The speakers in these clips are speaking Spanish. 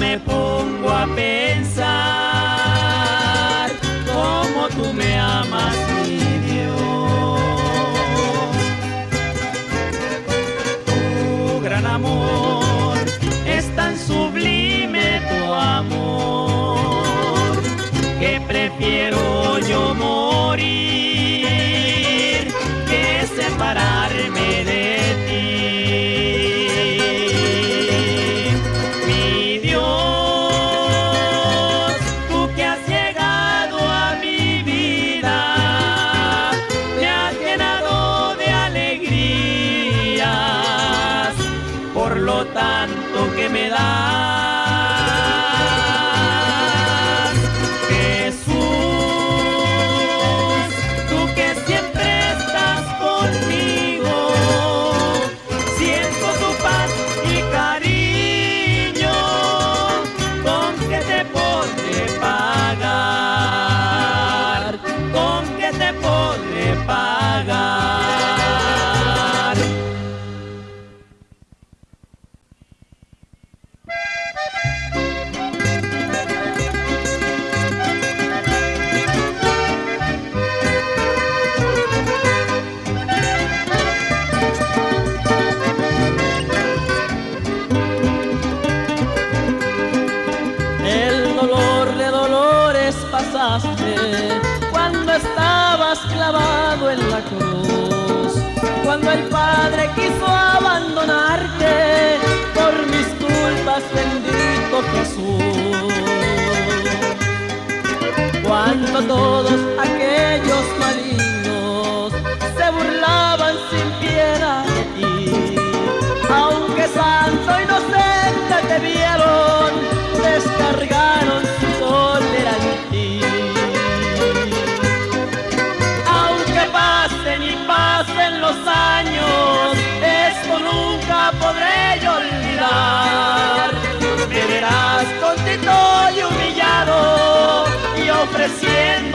me pongo a pensar cómo tú me amas, mi Dios. Tu gran amor es tan sublime tu amor que prefiero yo morir. me pone pa'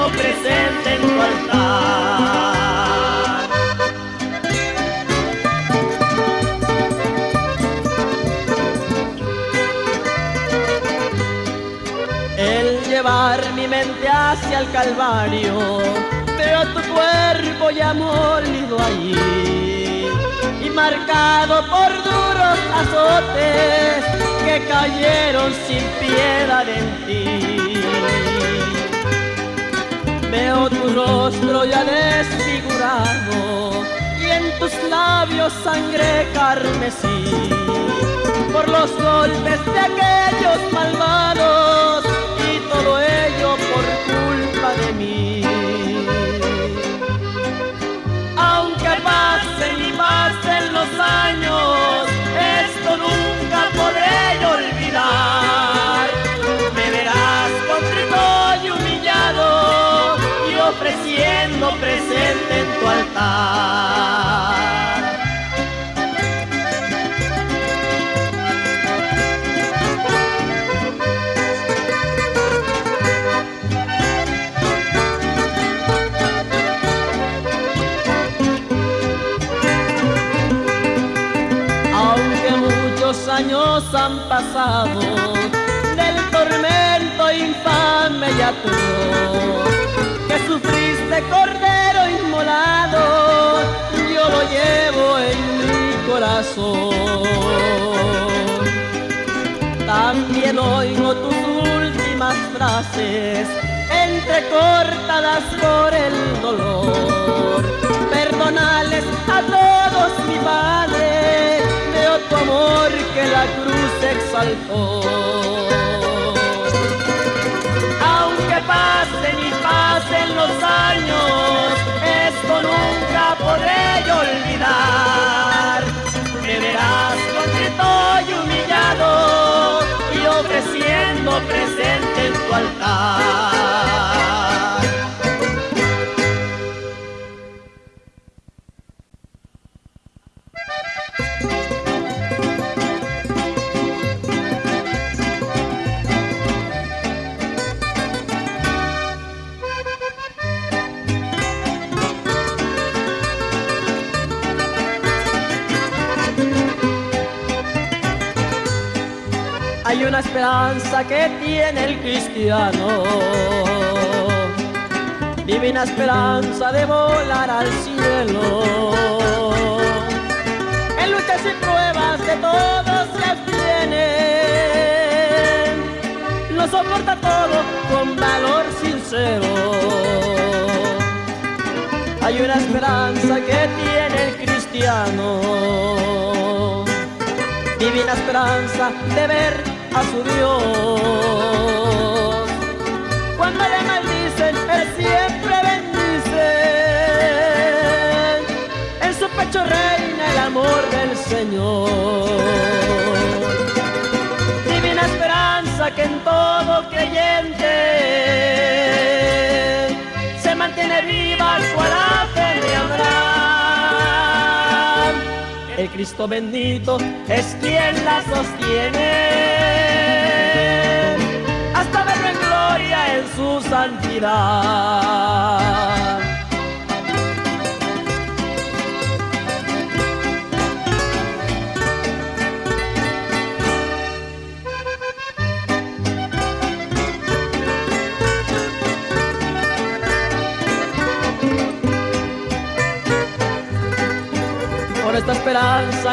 presente en tu altar. El llevar mi mente hacia el Calvario, veo tu cuerpo ya molido allí y marcado por duros azotes que cayeron sin piedad en ti. Veo tu rostro ya desfigurado y en tus labios sangre carmesí. Por los golpes de aquellos malvados y todo ello por culpa de mí. presente en tu altar. También oigo tus últimas frases, entrecortadas por el dolor. Perdonales a todos, mi Padre, veo tu amor que la cruz exaltó. Presente en tu altar. Esperanza que tiene el cristiano. Divina esperanza de volar al cielo. En luchas y pruebas de todos se abstiene. Lo soporta todo con valor sincero. Hay una esperanza que tiene el cristiano. Divina esperanza de ver a su Dios. Cuando le maldicen, Él siempre bendice. En su pecho reina el amor del Señor. Divina esperanza que en todo creyente se mantiene viva cual Cristo bendito es quien la sostiene. en su santidad.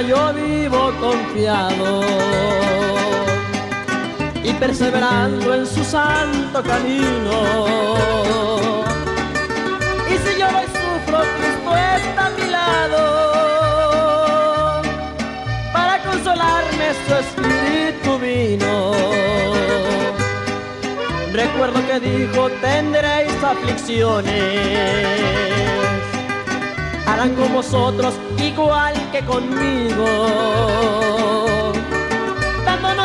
Yo vivo confiado y perseverando en su santo camino. Y si yo hoy sufro, Cristo está a mi lado para consolarme su espíritu vino. Recuerdo que dijo, tendréis aflicciones, con vosotros igual que conmigo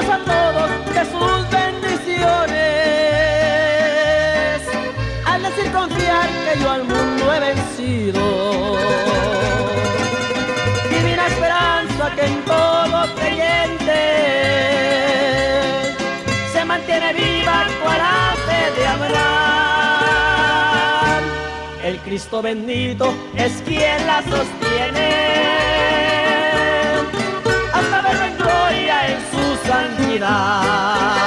a todos de sus bendiciones. Al decir confiar que yo al mundo he vencido. Cristo bendito es quien la sostiene en su santidad.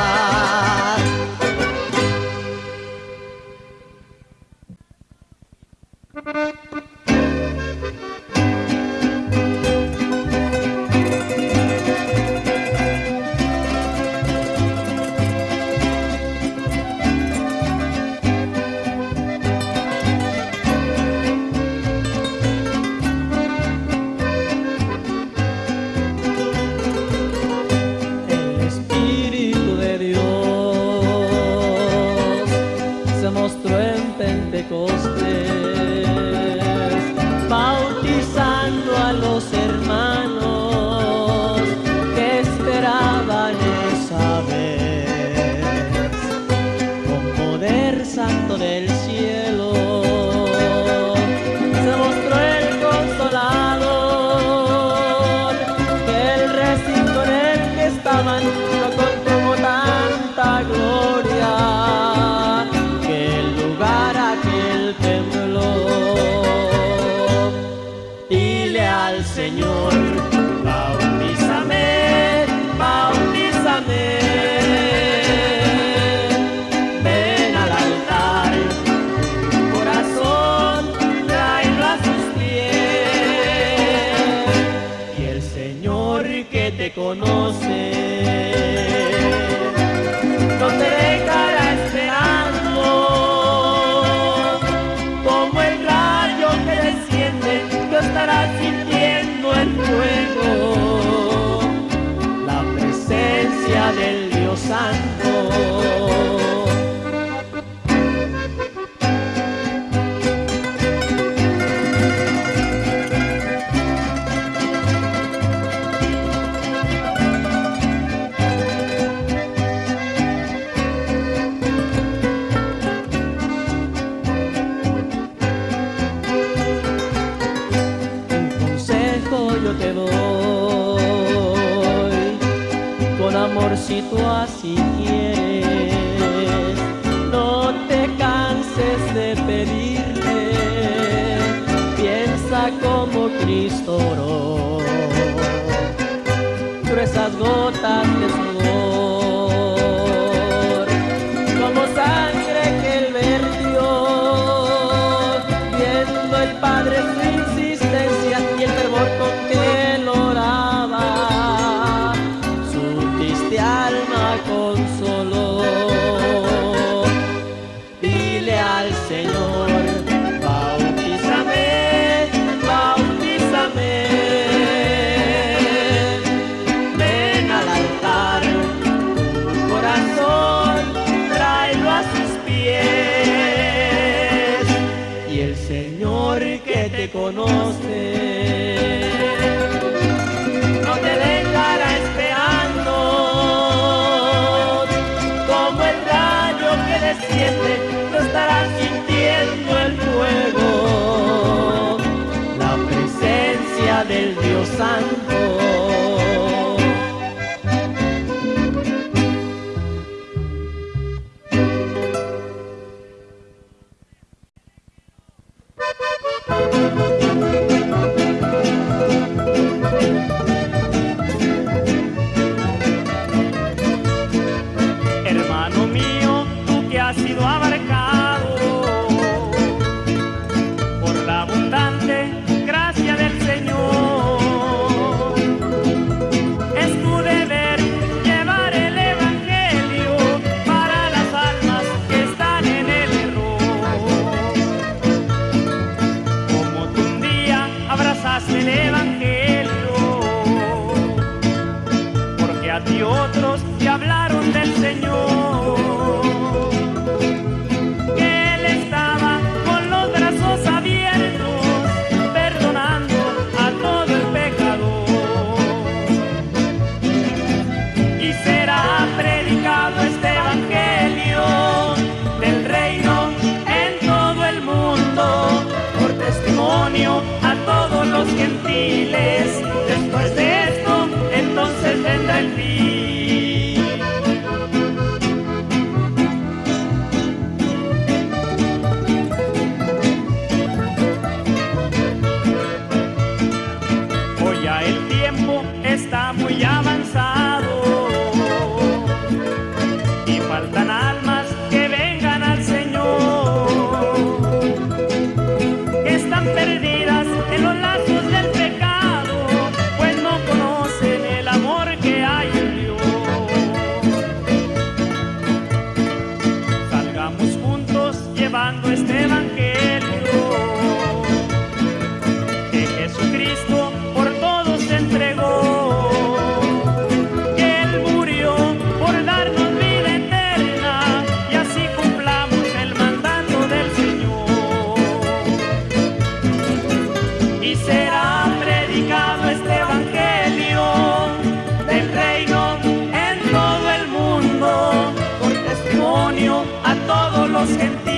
Dios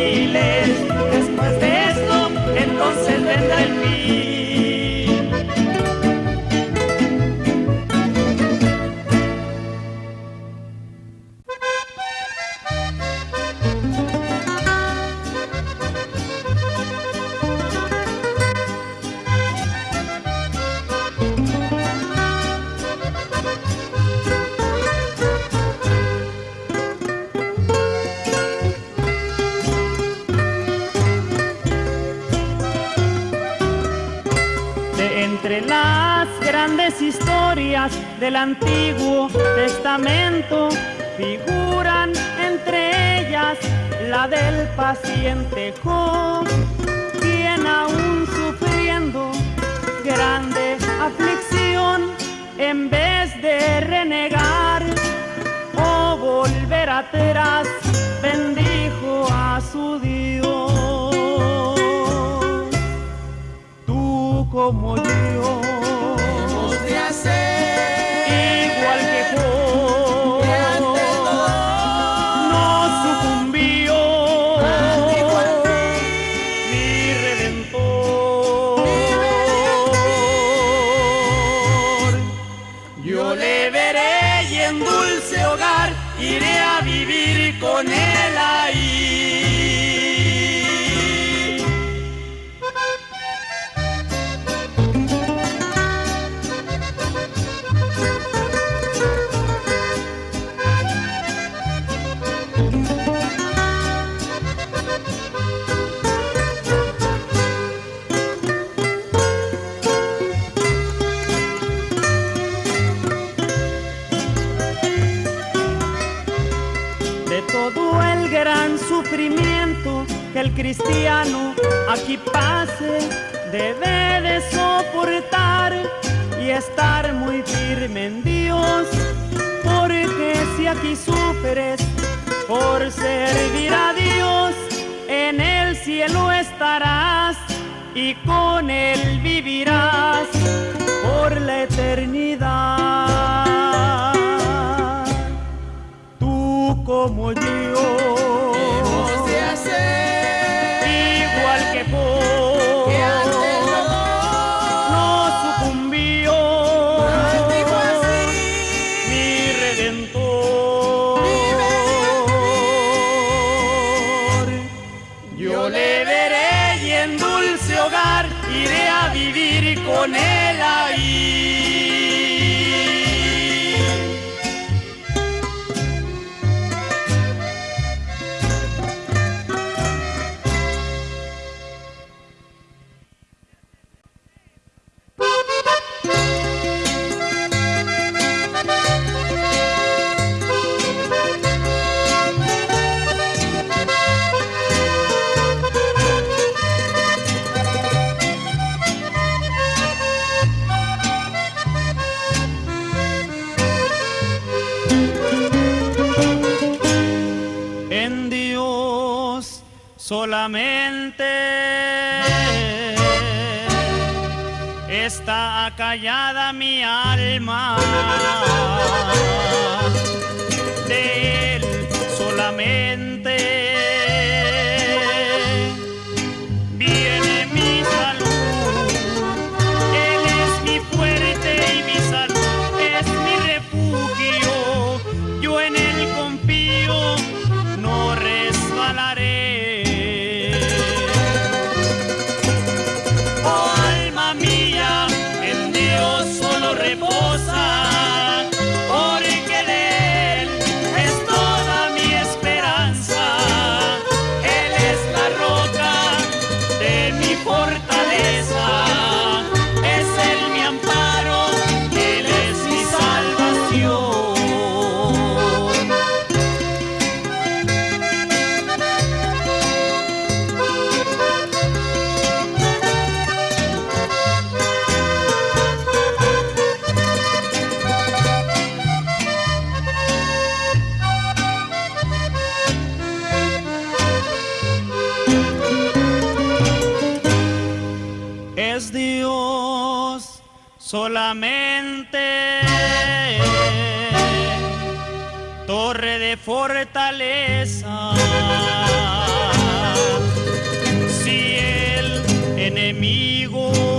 los que el cristiano aquí pase debe de soportar y estar muy firme en Dios, porque si aquí superes por servir a Dios, en el cielo estarás y con él vivirás por la eternidad. Tú como yo. callada mi alma. enemigo.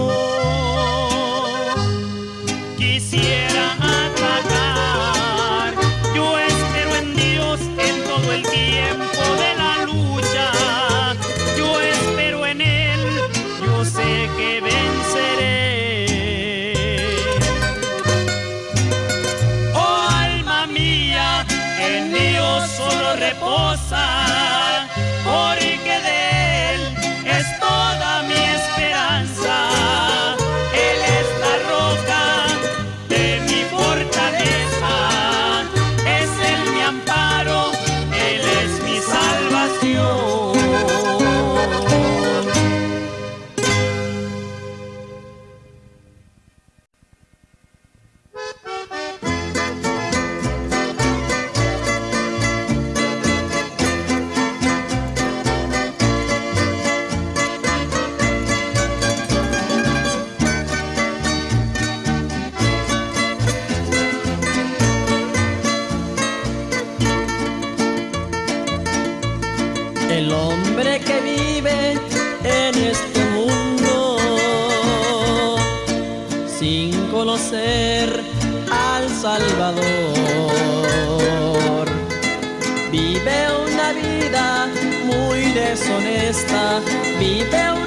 que vive en este mundo sin conocer al Salvador. Vive una vida muy deshonesta, vive una